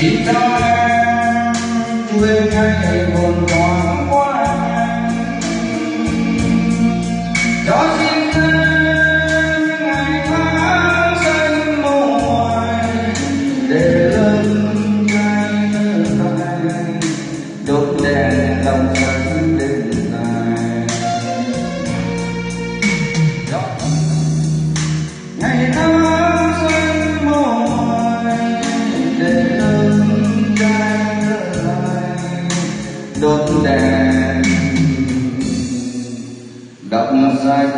chỉ cho em quên ngay buồn đòn đốt đèn. Đọc sách